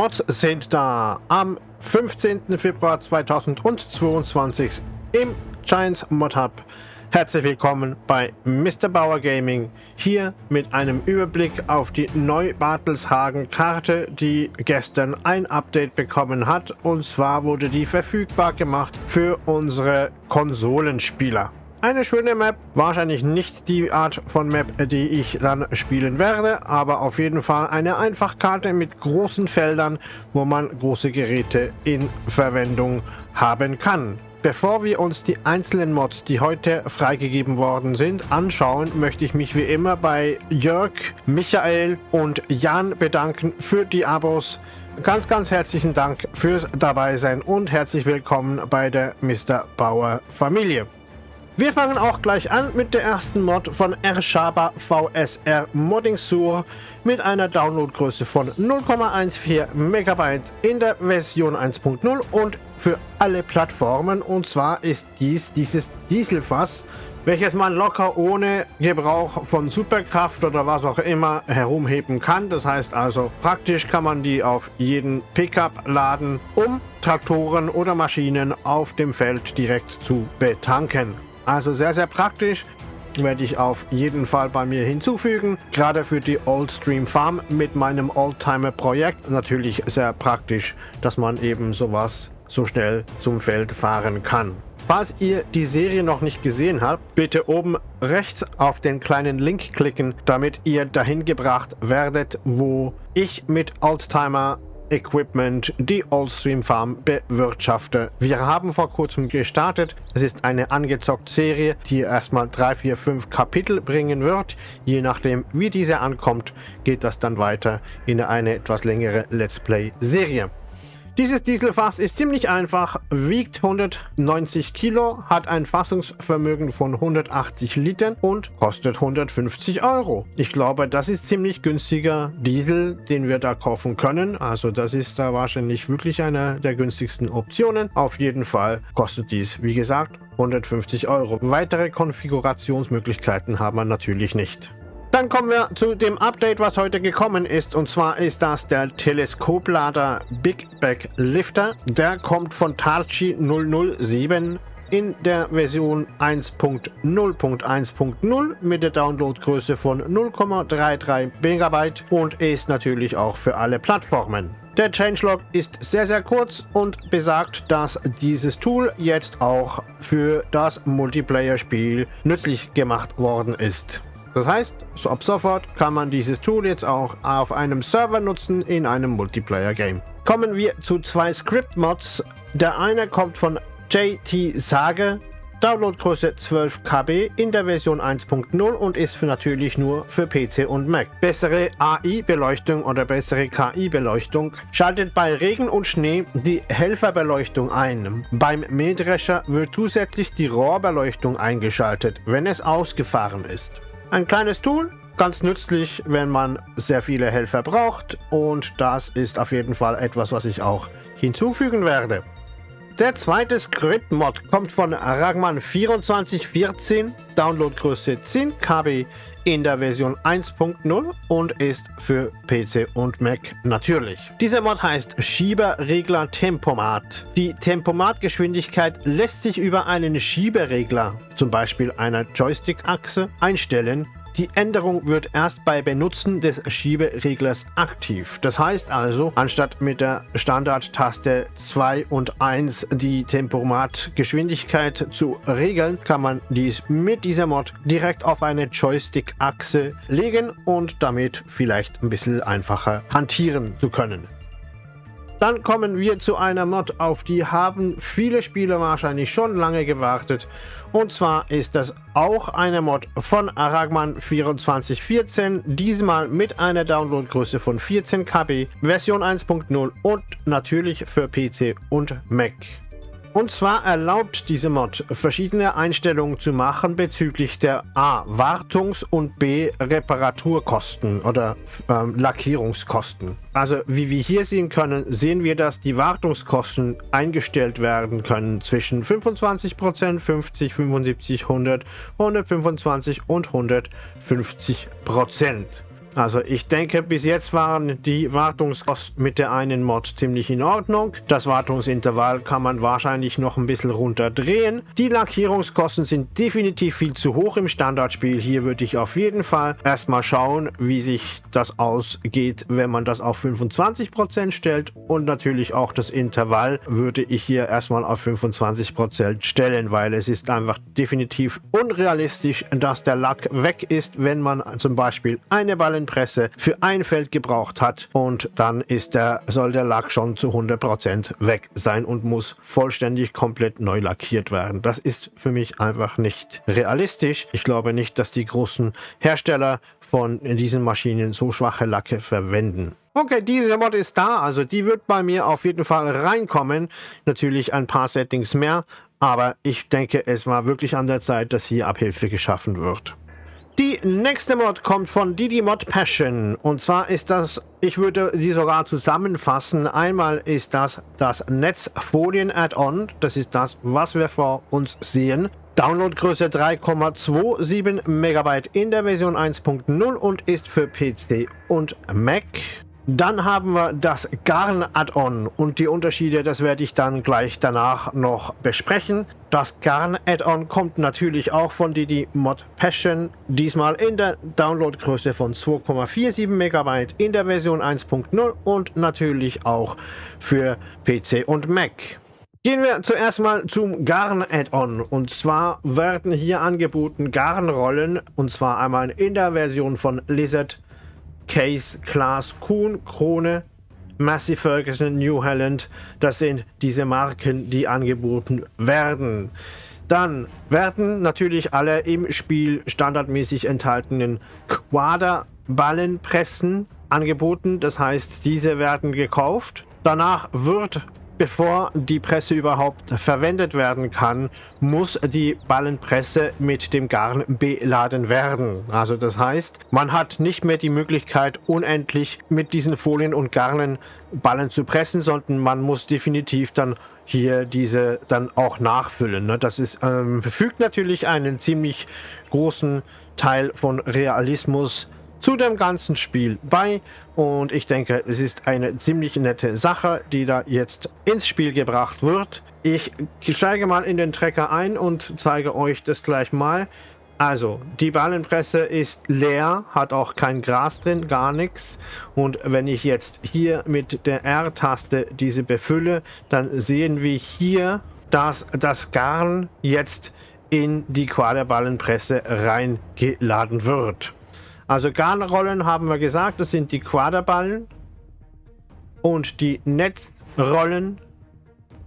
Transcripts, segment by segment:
Mods sind da am 15. Februar 2022 im Giants Mod Hub. Herzlich willkommen bei Mr. Bauer Gaming, hier mit einem Überblick auf die Neu-Bartelshagen Karte, die gestern ein Update bekommen hat. Und zwar wurde die verfügbar gemacht für unsere Konsolenspieler. Eine schöne Map, wahrscheinlich nicht die Art von Map, die ich dann spielen werde, aber auf jeden Fall eine Einfachkarte mit großen Feldern, wo man große Geräte in Verwendung haben kann. Bevor wir uns die einzelnen Mods, die heute freigegeben worden sind, anschauen, möchte ich mich wie immer bei Jörg, Michael und Jan bedanken für die Abos. Ganz, ganz herzlichen Dank fürs Dabeisein und herzlich willkommen bei der Mr. Bauer Familie. Wir fangen auch gleich an mit der ersten Mod von Ershaba VSR Modding Sur mit einer Downloadgröße von 0,14 MB in der Version 1.0 und für alle Plattformen. Und zwar ist dies dieses Dieselfass, welches man locker ohne Gebrauch von Superkraft oder was auch immer herumheben kann. Das heißt also, praktisch kann man die auf jeden Pickup laden, um Traktoren oder Maschinen auf dem Feld direkt zu betanken. Also sehr, sehr praktisch. Werde ich auf jeden Fall bei mir hinzufügen. Gerade für die Oldstream Farm mit meinem Oldtimer-Projekt. Natürlich sehr praktisch, dass man eben sowas so schnell zum Feld fahren kann. Falls ihr die Serie noch nicht gesehen habt, bitte oben rechts auf den kleinen Link klicken, damit ihr dahin gebracht werdet, wo ich mit Oldtimer Equipment die Oldstream Farm bewirtschafte. Wir haben vor kurzem gestartet. Es ist eine angezockte Serie, die erstmal 3, 4, 5 Kapitel bringen wird. Je nachdem, wie diese ankommt, geht das dann weiter in eine etwas längere Let's Play Serie. Dieses Dieselfass ist ziemlich einfach, wiegt 190 Kilo, hat ein Fassungsvermögen von 180 Litern und kostet 150 Euro. Ich glaube, das ist ziemlich günstiger Diesel, den wir da kaufen können. Also das ist da wahrscheinlich wirklich eine der günstigsten Optionen. Auf jeden Fall kostet dies, wie gesagt, 150 Euro. Weitere Konfigurationsmöglichkeiten haben wir natürlich nicht. Dann kommen wir zu dem Update, was heute gekommen ist. Und zwar ist das der Teleskoplader Big Bag Lifter. Der kommt von Tarchi 007 in der Version 1.0.1.0 mit der Downloadgröße von 0,33 MB und ist natürlich auch für alle Plattformen. Der Changelog ist sehr, sehr kurz und besagt, dass dieses Tool jetzt auch für das Multiplayer-Spiel nützlich gemacht worden ist. Das heißt, so ab sofort kann man dieses Tool jetzt auch auf einem Server nutzen in einem Multiplayer-Game. Kommen wir zu zwei Script-Mods. Der eine kommt von JT Sage, Downloadgröße 12 KB in der Version 1.0 und ist für natürlich nur für PC und Mac. Bessere AI-Beleuchtung oder bessere KI-Beleuchtung schaltet bei Regen und Schnee die Helferbeleuchtung ein. Beim Mähdrescher wird zusätzlich die Rohrbeleuchtung eingeschaltet, wenn es ausgefahren ist. Ein kleines Tool, ganz nützlich, wenn man sehr viele Helfer braucht und das ist auf jeden Fall etwas, was ich auch hinzufügen werde. Der zweite Script-Mod kommt von Ragman2414, Downloadgröße 10 KB in der Version 1.0 und ist für PC und Mac natürlich. Dieser Mod heißt Schieberregler Tempomat. Die Tempomatgeschwindigkeit lässt sich über einen Schieberegler, zum Beispiel einer Joystick-Achse, einstellen die Änderung wird erst bei Benutzen des Schiebereglers aktiv. Das heißt also, anstatt mit der Standardtaste 2 und 1 die Tempomatgeschwindigkeit zu regeln, kann man dies mit dieser Mod direkt auf eine Joystick-Achse legen und damit vielleicht ein bisschen einfacher hantieren zu können. Dann kommen wir zu einer Mod, auf die haben viele Spieler wahrscheinlich schon lange gewartet. Und zwar ist das auch eine Mod von Aragman 2414, diesmal mit einer Downloadgröße von 14 KB, Version 1.0 und natürlich für PC und Mac. Und zwar erlaubt diese Mod verschiedene Einstellungen zu machen bezüglich der A. Wartungs- und B. Reparaturkosten oder ähm, Lackierungskosten. Also wie wir hier sehen können, sehen wir, dass die Wartungskosten eingestellt werden können zwischen 25%, 50, 75, 100, 125 und 150%. Also ich denke, bis jetzt waren die Wartungskosten mit der einen Mod ziemlich in Ordnung. Das Wartungsintervall kann man wahrscheinlich noch ein bisschen runterdrehen. Die Lackierungskosten sind definitiv viel zu hoch im Standardspiel. Hier würde ich auf jeden Fall erstmal schauen, wie sich das ausgeht, wenn man das auf 25% stellt. Und natürlich auch das Intervall würde ich hier erstmal auf 25% stellen, weil es ist einfach definitiv unrealistisch, dass der Lack weg ist, wenn man zum Beispiel eine Ballenpresse für ein Feld gebraucht hat und dann ist der, soll der Lack schon zu 100% weg sein und muss vollständig komplett neu lackiert werden. Das ist für mich einfach nicht realistisch. Ich glaube nicht, dass die großen Hersteller von diesen Maschinen so schwache Lacke verwenden. Okay, diese Mod ist da, also die wird bei mir auf jeden Fall reinkommen. Natürlich ein paar Settings mehr, aber ich denke, es war wirklich an der Zeit, dass hier Abhilfe geschaffen wird. Die nächste Mod kommt von Didi Mod Passion. Und zwar ist das, ich würde sie sogar zusammenfassen. Einmal ist das das Netzfolien Add-on. Das ist das, was wir vor uns sehen. Downloadgröße 3,27 MB in der Version 1.0 und ist für PC und Mac. Dann haben wir das Garn Add-on und die Unterschiede, das werde ich dann gleich danach noch besprechen. Das Garn Add-on kommt natürlich auch von Didi Mod Passion, diesmal in der Downloadgröße von 2,47 MB in der Version 1.0 und natürlich auch für PC und Mac. Gehen wir zuerst mal zum Garn Add-on und zwar werden hier angeboten Garnrollen und zwar einmal in der Version von Lizard Case, Class, Kuhn, Krone, Massey Ferguson, New Holland. Das sind diese Marken, die angeboten werden. Dann werden natürlich alle im Spiel standardmäßig enthaltenen Quaderballenpressen angeboten. Das heißt, diese werden gekauft. Danach wird Bevor die Presse überhaupt verwendet werden kann, muss die Ballenpresse mit dem Garn beladen werden. Also das heißt, man hat nicht mehr die Möglichkeit, unendlich mit diesen Folien und Garnen Ballen zu pressen, sondern man muss definitiv dann hier diese dann auch nachfüllen. Ne? Das ist, ähm, fügt natürlich einen ziemlich großen Teil von Realismus zu dem ganzen Spiel bei und ich denke, es ist eine ziemlich nette Sache, die da jetzt ins Spiel gebracht wird. Ich steige mal in den Trecker ein und zeige euch das gleich mal. Also, die Ballenpresse ist leer, hat auch kein Gras drin, gar nichts. Und wenn ich jetzt hier mit der R-Taste diese befülle, dann sehen wir hier, dass das Garn jetzt in die Quaderballenpresse reingeladen wird. Also Garnrollen haben wir gesagt, das sind die Quaderballen. Und die Netzrollen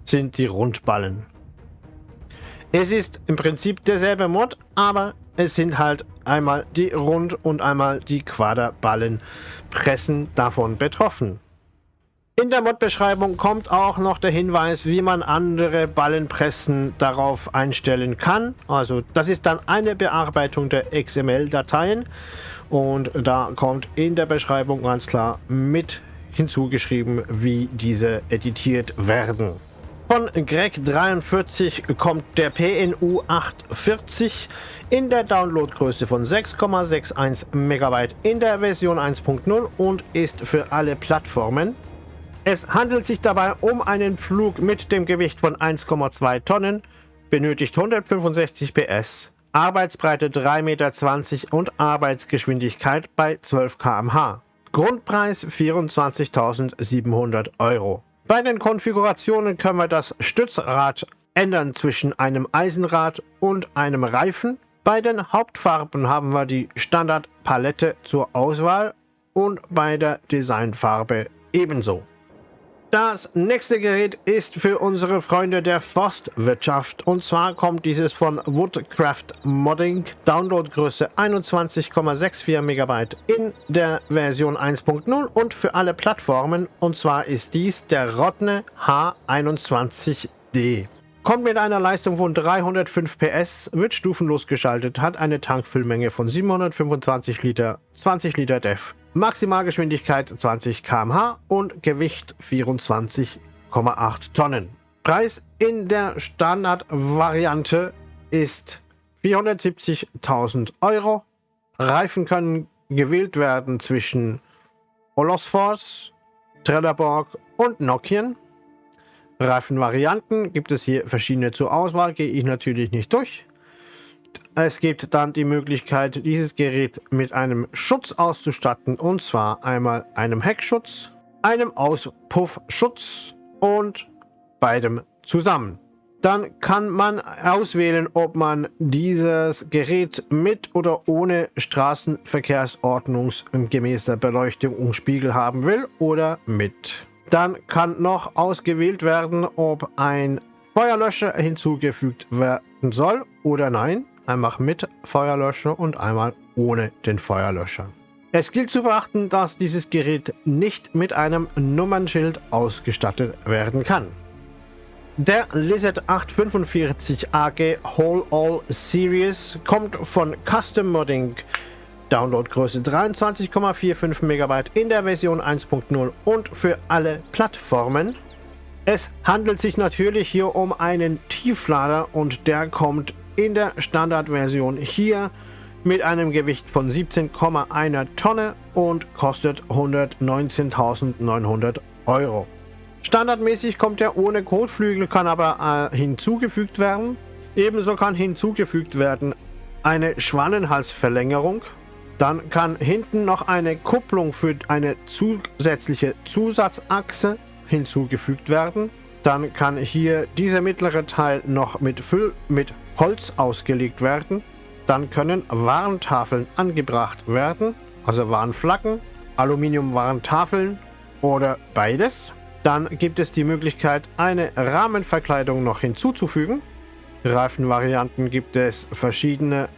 sind die Rundballen. Es ist im Prinzip derselbe Mod, aber es sind halt einmal die Rund- und einmal die Quaderballenpressen davon betroffen. In der Mod-Beschreibung kommt auch noch der Hinweis, wie man andere Ballenpressen darauf einstellen kann. Also das ist dann eine Bearbeitung der XML-Dateien und da kommt in der Beschreibung ganz klar mit hinzugeschrieben, wie diese editiert werden. Von Greg43 kommt der PNU 840 in der Downloadgröße von 6,61 MB in der Version 1.0 und ist für alle Plattformen es handelt sich dabei um einen Flug mit dem Gewicht von 1,2 Tonnen, benötigt 165 PS, Arbeitsbreite 3,20 Meter und Arbeitsgeschwindigkeit bei 12 km/h. Grundpreis 24.700 Euro. Bei den Konfigurationen können wir das Stützrad ändern zwischen einem Eisenrad und einem Reifen. Bei den Hauptfarben haben wir die Standardpalette zur Auswahl und bei der Designfarbe ebenso. Das nächste Gerät ist für unsere Freunde der Forstwirtschaft und zwar kommt dieses von Woodcraft Modding, Downloadgröße 21,64 MB in der Version 1.0 und für alle Plattformen und zwar ist dies der Rotne H21D. Kommt mit einer Leistung von 305 PS, wird stufenlos geschaltet, hat eine Tankfüllmenge von 725 Liter, 20 Liter DEF. Maximalgeschwindigkeit 20 km/h und Gewicht 24,8 Tonnen. Preis in der Standardvariante ist 470.000 Euro. Reifen können gewählt werden zwischen Olosfors, Trelleborg und Nokian. Reifenvarianten gibt es hier verschiedene zur Auswahl, gehe ich natürlich nicht durch. Es gibt dann die Möglichkeit, dieses Gerät mit einem Schutz auszustatten, und zwar einmal einem Heckschutz, einem Auspuffschutz und beidem zusammen. Dann kann man auswählen, ob man dieses Gerät mit oder ohne straßenverkehrsordnungsgemäßer Beleuchtung und Spiegel haben will oder mit. Dann kann noch ausgewählt werden, ob ein Feuerlöscher hinzugefügt werden soll oder nein. Einmal mit Feuerlöscher und einmal ohne den Feuerlöscher. Es gilt zu beachten, dass dieses Gerät nicht mit einem Nummernschild ausgestattet werden kann. Der Lizard 845 AG Whole All Series kommt von Custom Modding. Downloadgröße 23,45 MB in der Version 1.0 und für alle Plattformen. Es handelt sich natürlich hier um einen Tieflader und der kommt in der Standardversion hier mit einem Gewicht von 17,1 Tonne und kostet 119.900 Euro. Standardmäßig kommt er ohne Kotflügel, kann aber äh, hinzugefügt werden. Ebenso kann hinzugefügt werden eine Schwannenhalsverlängerung. Dann kann hinten noch eine Kupplung für eine zusätzliche Zusatzachse hinzugefügt werden. Dann kann hier dieser mittlere Teil noch mit, Füll mit Holz ausgelegt werden. Dann können Warntafeln angebracht werden, also Warnflaggen, Aluminium-Warntafeln oder beides. Dann gibt es die Möglichkeit, eine Rahmenverkleidung noch hinzuzufügen. Reifenvarianten gibt es verschiedene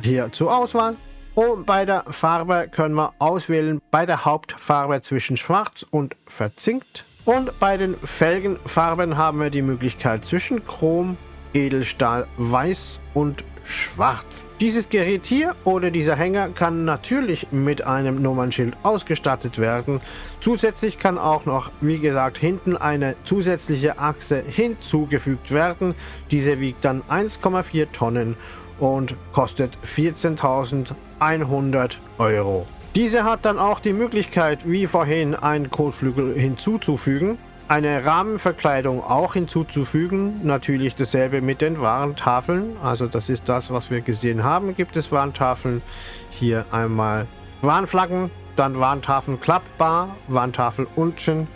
hier zur Auswahl. Und bei der Farbe können wir auswählen bei der Hauptfarbe zwischen Schwarz und Verzinkt. Und bei den Felgenfarben haben wir die Möglichkeit zwischen Chrom, Edelstahl, Weiß und schwarz. Dieses Gerät hier oder dieser Hänger kann natürlich mit einem Nummernschild ausgestattet werden. Zusätzlich kann auch noch, wie gesagt, hinten eine zusätzliche Achse hinzugefügt werden. Diese wiegt dann 1,4 Tonnen und kostet 14.100 Euro. Diese hat dann auch die Möglichkeit, wie vorhin, einen Kotflügel hinzuzufügen eine Rahmenverkleidung auch hinzuzufügen. Natürlich dasselbe mit den Warntafeln. Also das ist das, was wir gesehen haben. Gibt es Warntafeln. Hier einmal Warnflaggen, dann Warntafeln klappbar, Warntafel unten,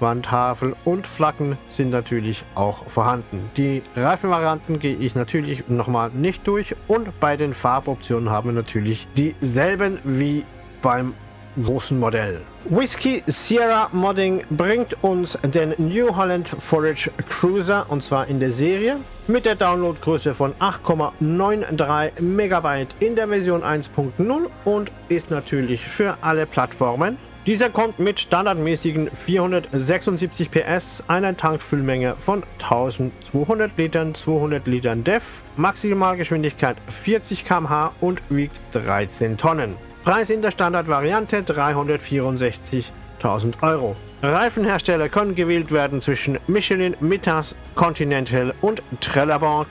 Warntafel und Flaggen sind natürlich auch vorhanden. Die Reifenvarianten gehe ich natürlich nochmal nicht durch und bei den Farboptionen haben wir natürlich dieselben wie beim großen Modell. Whiskey Sierra Modding bringt uns den New Holland Forage Cruiser und zwar in der Serie mit der Downloadgröße von 8,93 MB in der Version 1.0 und ist natürlich für alle Plattformen. Dieser kommt mit standardmäßigen 476 PS, einer Tankfüllmenge von 1200 Litern, 200 Litern DEF, Maximalgeschwindigkeit 40 km/h und wiegt 13 Tonnen. Preis in der Standardvariante 364.000 Euro. Reifenhersteller können gewählt werden zwischen Michelin, Mittas, Continental und Trelleborg.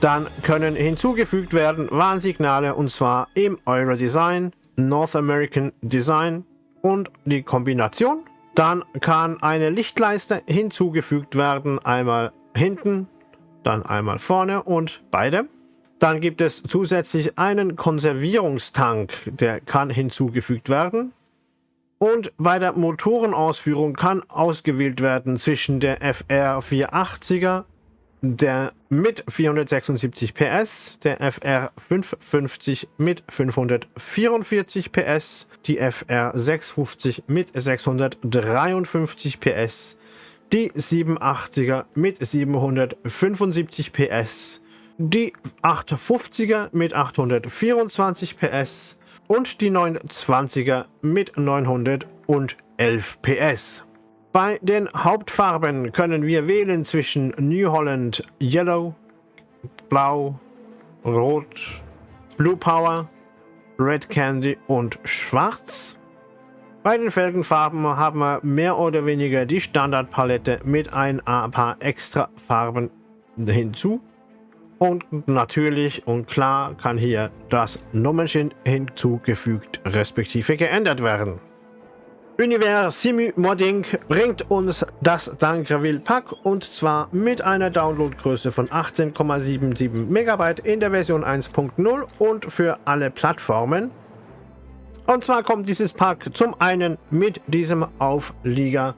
Dann können hinzugefügt werden Warnsignale und zwar im Euro Design, North American Design und die Kombination. Dann kann eine Lichtleiste hinzugefügt werden, einmal hinten, dann einmal vorne und beide. Dann gibt es zusätzlich einen Konservierungstank, der kann hinzugefügt werden. Und bei der Motorenausführung kann ausgewählt werden zwischen der FR 480er, der mit 476 PS, der FR 550 mit 544 PS, die FR 650 mit 653 PS, die 780er mit 775 PS, die 850er mit 824 PS und die 920er mit 911 PS. Bei den Hauptfarben können wir wählen zwischen New Holland Yellow, Blau, Rot, Blue Power, Red Candy und Schwarz. Bei den Felgenfarben haben wir mehr oder weniger die Standardpalette mit ein paar extra Farben hinzu. Und natürlich und klar kann hier das Nummernschild hinzugefügt respektive geändert werden. Univers Simu Modding bringt uns das Dankraville Pack und zwar mit einer Downloadgröße von 18,77 MB in der Version 1.0 und für alle Plattformen. Und zwar kommt dieses Pack zum einen mit diesem Auflieger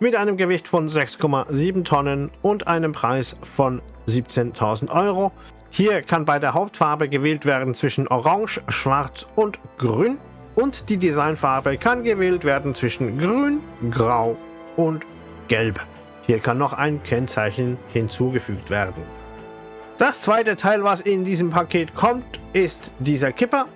mit einem Gewicht von 6,7 Tonnen und einem Preis von 17.000 Euro. Hier kann bei der Hauptfarbe gewählt werden zwischen Orange, Schwarz und Grün und die Designfarbe kann gewählt werden zwischen Grün, Grau und Gelb. Hier kann noch ein Kennzeichen hinzugefügt werden. Das zweite Teil, was in diesem Paket kommt, ist dieser Kipper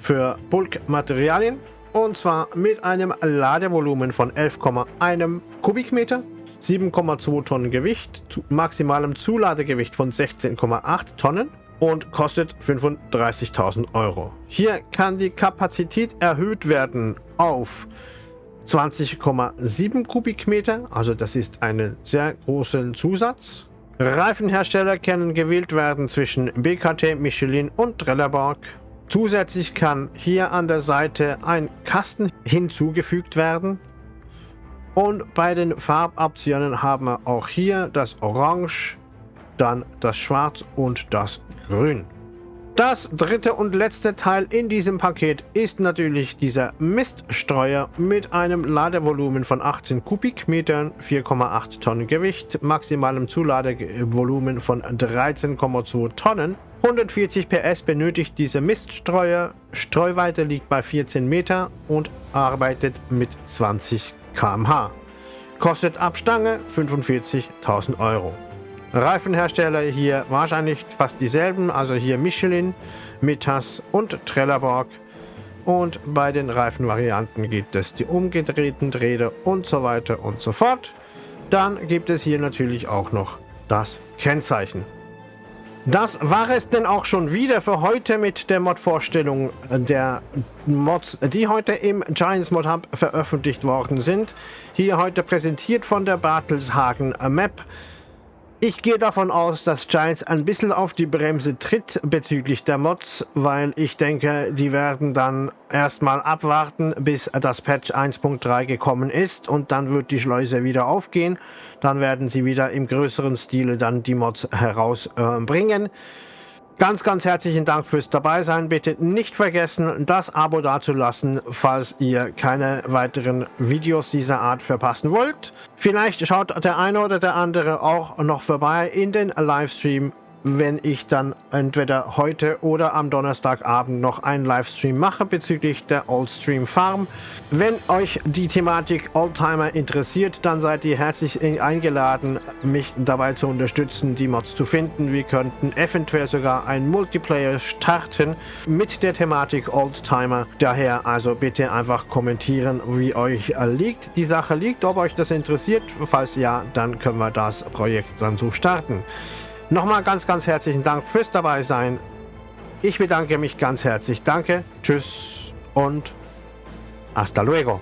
für Bulkmaterialien und zwar mit einem Ladevolumen von 11,1 Kubikmeter, 7,2 Tonnen Gewicht, maximalem Zuladegewicht von 16,8 Tonnen und kostet 35.000 Euro. Hier kann die Kapazität erhöht werden auf 20,7 Kubikmeter, also das ist ein sehr großer Zusatz. Reifenhersteller können gewählt werden zwischen BKT, Michelin und Trelleborg. Zusätzlich kann hier an der Seite ein Kasten hinzugefügt werden. Und bei den Farboptionen haben wir auch hier das Orange, dann das Schwarz und das Grün. Das dritte und letzte Teil in diesem Paket ist natürlich dieser Miststreuer mit einem Ladevolumen von 18 Kubikmetern, 4,8 Tonnen Gewicht, maximalem Zuladevolumen von 13,2 Tonnen. 140 PS benötigt dieser Miststreuer, Streuweite liegt bei 14 Meter und arbeitet mit 20 km/h. Kostet ab Stange 45.000 Euro. Reifenhersteller hier wahrscheinlich fast dieselben, also hier Michelin, Mitas und Trelleborg. Und bei den Reifenvarianten gibt es die umgedrehten Räder und so weiter und so fort. Dann gibt es hier natürlich auch noch das Kennzeichen. Das war es denn auch schon wieder für heute mit der Mod-Vorstellung der Mods, die heute im Giants Mod Hub veröffentlicht worden sind. Hier heute präsentiert von der Bartelshagen Map. Ich gehe davon aus, dass Giants ein bisschen auf die Bremse tritt bezüglich der Mods, weil ich denke, die werden dann erstmal abwarten, bis das Patch 1.3 gekommen ist und dann wird die Schleuse wieder aufgehen. Dann werden sie wieder im größeren Stile dann die Mods herausbringen. Äh, Ganz, ganz herzlichen Dank fürs dabei sein. Bitte nicht vergessen, das Abo dazulassen, falls ihr keine weiteren Videos dieser Art verpassen wollt. Vielleicht schaut der eine oder der andere auch noch vorbei in den Livestream wenn ich dann entweder heute oder am Donnerstagabend noch einen Livestream mache bezüglich der Oldstream Farm. Wenn euch die Thematik Oldtimer interessiert, dann seid ihr herzlich eingeladen, mich dabei zu unterstützen, die Mods zu finden. Wir könnten eventuell sogar ein Multiplayer starten mit der Thematik Oldtimer. Daher also bitte einfach kommentieren, wie euch liegt, die Sache liegt, ob euch das interessiert. Falls ja, dann können wir das Projekt dann so starten. Nochmal ganz, ganz herzlichen Dank fürs dabei sein. Ich bedanke mich ganz herzlich. Danke, tschüss und hasta luego.